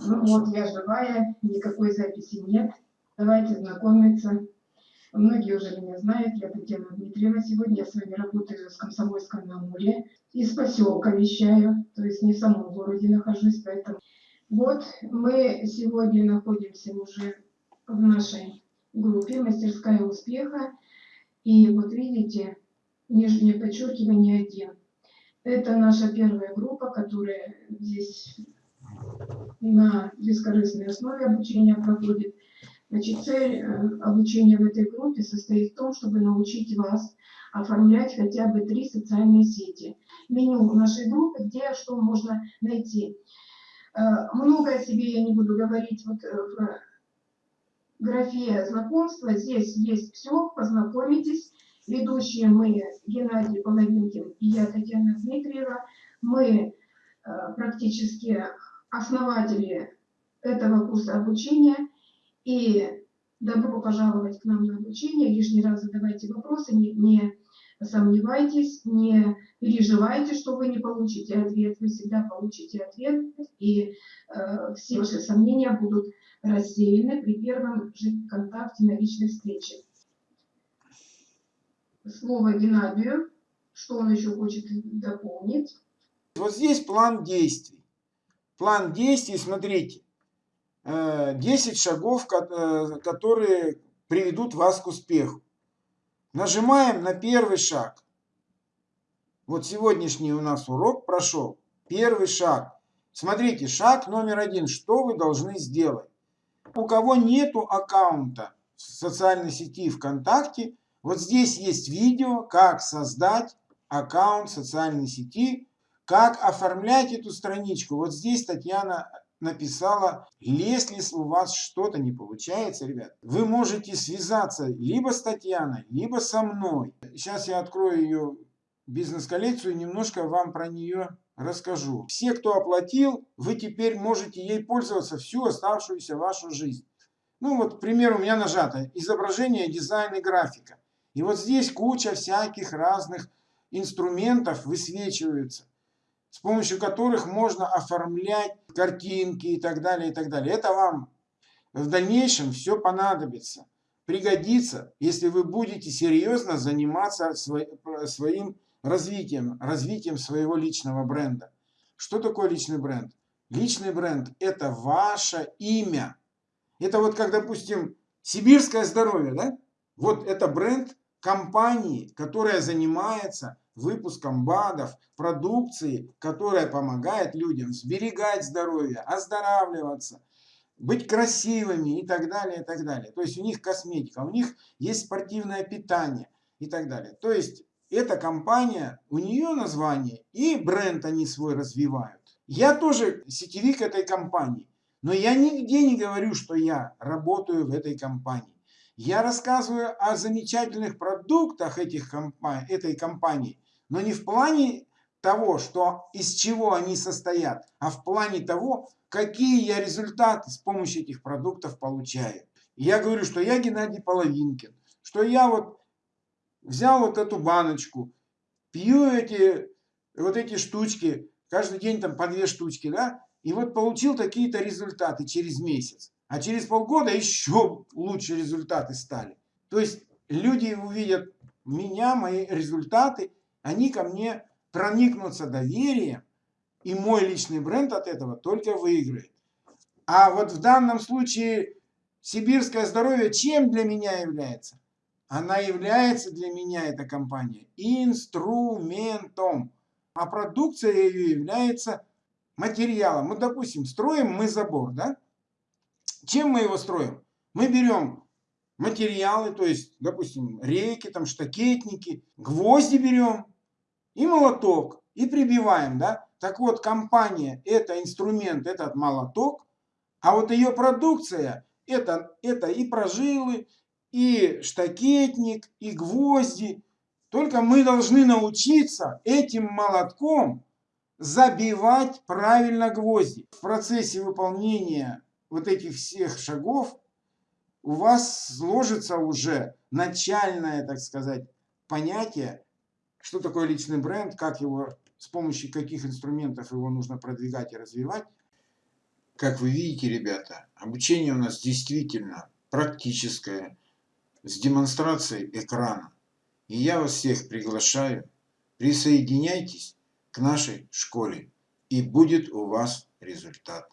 Ну вот, я живая, никакой записи нет. Давайте знакомиться. Многие уже меня знают, я Татьяна Дмитриева. Сегодня я с вами работаю с Комсомольском на Амуре. Из поселка вещаю, то есть не в самом городе нахожусь, поэтому... Вот мы сегодня находимся уже в нашей группе «Мастерская успеха». И вот видите, нижнее подчеркивание один. Это наша первая группа, которая здесь на бескорыстной основе обучения проходит. Значит, цель э, обучения в этой группе состоит в том, чтобы научить вас оформлять хотя бы три социальные сети. Меню нашей группы, где что можно найти. Э, много о себе я не буду говорить вот э, в графе знакомства. Здесь есть все, познакомитесь. Ведущие мы Геннадий Половинкин и я Татьяна Дмитриева. Мы практически основатели этого курса обучения. И добро пожаловать к нам на обучение. Лишний раз задавайте вопросы, не, не сомневайтесь, не переживайте, что вы не получите ответ. Вы всегда получите ответ, и э, все ваши сомнения будут рассеяны при первом же контакте на личной встрече. Слово Геннадию. Что он еще хочет дополнить? Вот здесь план действий. План действий, смотрите, 10 э, шагов, э, которые приведут вас к успеху. Нажимаем на первый шаг. Вот сегодняшний у нас урок прошел. Первый шаг. Смотрите, шаг номер один. Что вы должны сделать? У кого нету аккаунта в социальной сети ВКонтакте, вот здесь есть видео, как создать аккаунт социальной сети как оформлять эту страничку? Вот здесь Татьяна написала, если у вас что-то не получается, ребят, вы можете связаться либо с Татьяной, либо со мной. Сейчас я открою ее бизнес-коллекцию и немножко вам про нее расскажу. Все, кто оплатил, вы теперь можете ей пользоваться всю оставшуюся вашу жизнь. Ну вот, к примеру, у меня нажато изображение, дизайн и графика. И вот здесь куча всяких разных инструментов высвечиваются с помощью которых можно оформлять картинки и так далее, и так далее. Это вам в дальнейшем все понадобится, пригодится, если вы будете серьезно заниматься своим развитием, развитием своего личного бренда. Что такое личный бренд? Личный бренд – это ваше имя. Это вот как, допустим, сибирское здоровье, да? Вот это бренд компании, которая занимается выпуском БАДов, продукции, которая помогает людям сберегать здоровье, оздоравливаться, быть красивыми и так далее, и так далее. То есть у них косметика, у них есть спортивное питание и так далее. То есть эта компания, у нее название и бренд они свой развивают. Я тоже сетевик этой компании, но я нигде не говорю, что я работаю в этой компании. Я рассказываю о замечательных продуктах этих компаний, этой компании, но не в плане того, что из чего они состоят, а в плане того, какие я результаты с помощью этих продуктов получаю. я говорю, что я Геннадий Половинкин, что я вот взял вот эту баночку, пью эти вот эти штучки, каждый день там по две штучки, да, и вот получил такие-то результаты через месяц. А через полгода еще лучше результаты стали. То есть люди увидят меня, мои результаты, они ко мне проникнутся доверием, и мой личный бренд от этого только выиграет. А вот в данном случае сибирское здоровье чем для меня является? Она является для меня, эта компания, инструментом. А продукция ее является материалом. Ну, допустим, строим мы забор, да? Чем мы его строим? Мы берем материалы, то есть, допустим, рейки, там, штакетники, гвозди берем и молоток, и прибиваем, да. Так вот, компания – это инструмент, этот молоток, а вот ее продукция – это, это и прожилы, и штакетник, и гвозди. Только мы должны научиться этим молотком забивать правильно гвозди. В процессе выполнения вот этих всех шагов у вас сложится уже начальное, так сказать, понятие, что такое личный бренд, как его, с помощью каких инструментов его нужно продвигать и развивать. Как вы видите, ребята, обучение у нас действительно практическое, с демонстрацией экрана. И я вас всех приглашаю, присоединяйтесь к нашей школе, и будет у вас результат.